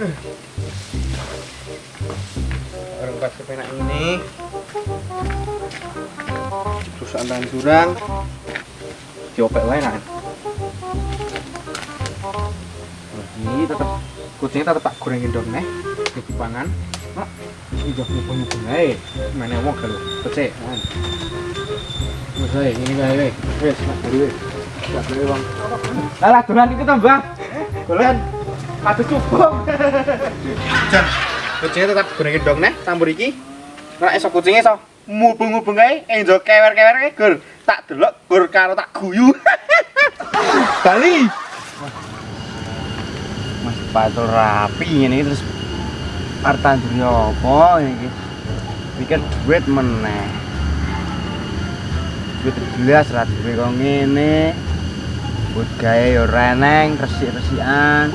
Pas kepenak ini. Terus antaran jurang. Diopek wae kan. Ini tetep kucingnya tetep tak gorengin dong nih. Di pangan. Mak, ini jauh nyumpul nyumpul aja. Mana kalau pecek kan. Ae, ini kae wes. Mak dulu wes. Tak boleh bang. Lah, dolan. Dolan. Aduh cupong. Jan, kucingnya tetap gorengin dong nih, campur iki. Nek esok kucingnya iso mubung-mubung kae, enjo kewer-kewer kae, Gur. Tak delok, Gur karo tak guyu. Bali. Mas patul rapi ini terus artan duri apa ini pikir duit meneh duit jelas ra duwe kok ngene buat gawe yo reneng resik-resikan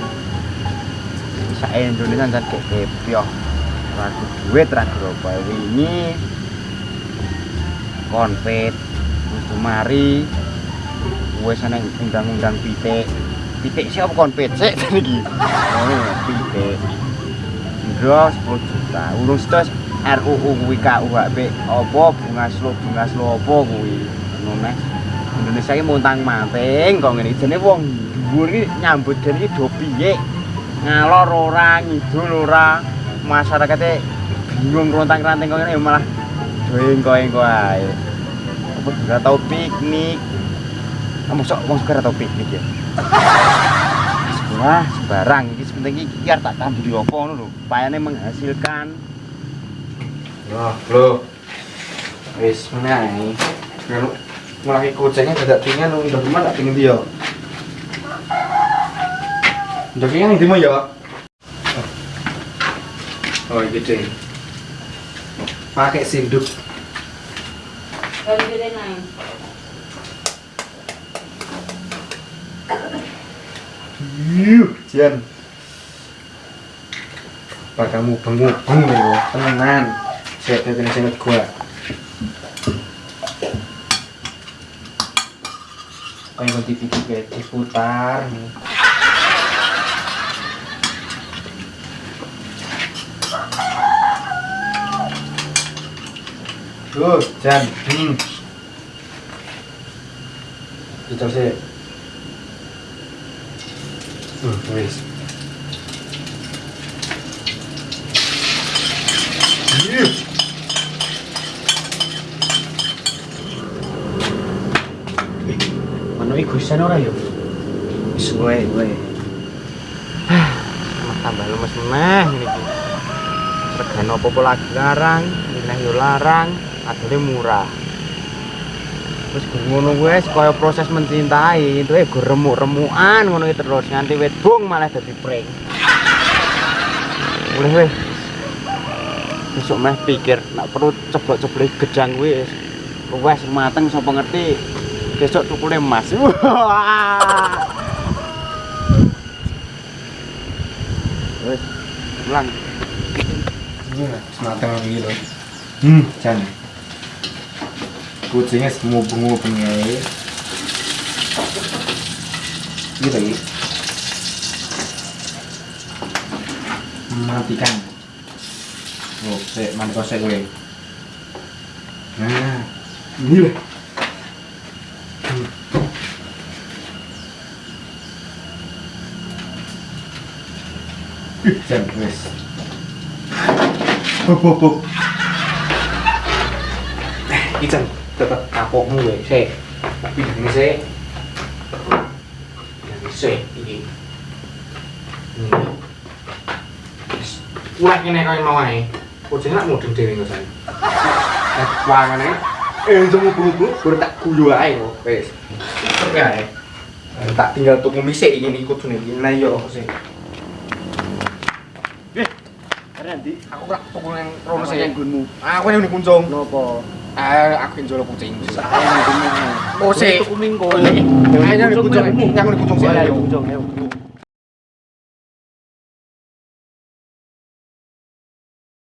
bisa Indonesia dan kayak kepioh ragu duit ragu apa wingi konfet wis mari. Wis ana undang-undang pitik. Pitik sih apa konfet sih iki. Oh pitik. Ndro 10 juta. Urung sedos RUU kuwi KUHP apa bunga slo bunga slo apa kuwi? Ngono Indonesia iki montang manting kok ngene. Jane wong dhuwur iki nyambut iki do piye ngalor ora ngidul ora masyarakate bingung rontang-ranting kok ngene ya malah doeng-doeng ae apa ora tau piknik kamu sok wong suka tau piknik ya Wah, sembarang iki sepenting iki biar tak tamburi apa ngono lho. Payane menghasilkan. Wah, bro. Wis menai. Kalau mulai kucingnya tidak tinggal nung udah gimana tak tinggal dia. Udah tinggal di mana ya? Oh, gede. Pakai sinduk. Kalau gede naik. Yuh, Jan. Pak kamu bengubung nih lo, tenan. Saya kena sangat gua. Kayak kayak diputar nih. Hmm. Kita sih. Hmm, wis. Yuh. Mana iku isan ora yo? Wis kowe. tambah lemes meneh ini ki. Regane apa-apa lagi larang, mineh yo larang, adone murah. Gur ngono wis kaya proses mencintai, itu eh gur remuk-remukan ngono terus nganti wit bung malah dadi prank. Boleh wis. Besok meh pikir nak perlu ceblok-ceblok gedang wis. Wes mateng sapa ngerti. Besok tukule emas. Wah. Wes, pulang. Semateng lagi loh. Hmm, jan. Kucingnya semua bungu pengai. Gitu lagi. Matikan. Oh, saya mana kosek gue. Nah, ini lah. Jan, wes. Hop, hop, hop. Eh, Tetap kapokmu se. Tapi ini se. Ini se, ini. Ini. Ulah kene kaya mau ae. Kucingnya nak mudeng dhewe ngosan. Eh, wangane. Eh, itu mubung-mubung, baru tak guyu ae kok. Wes. Eh, Tak tinggal tuku misik iki niku kudune iki. Nah iya kok sih. Nanti Aku ora tuku nang rono sih. yang gunmu. Aku yang kuncung. Nopo? Eh, aku yang jual kucing. Saya yang gunmu. Oh, sih. Tuku minggu. Ayo yang kuncung. Yang kuncung sih. Ayo Ayo. kuncung ayo.